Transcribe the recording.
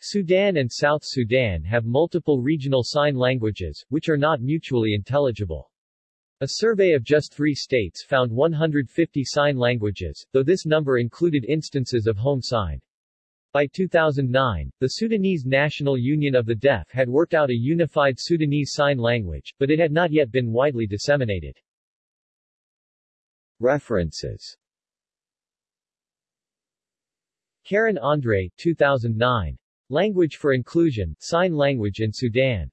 Sudan and South Sudan have multiple regional sign languages, which are not mutually intelligible. A survey of just three states found 150 sign languages, though this number included instances of home sign. By 2009, the Sudanese National Union of the Deaf had worked out a unified Sudanese Sign Language, but it had not yet been widely disseminated. References Karen Andre, 2009. Language for Inclusion, Sign Language in Sudan.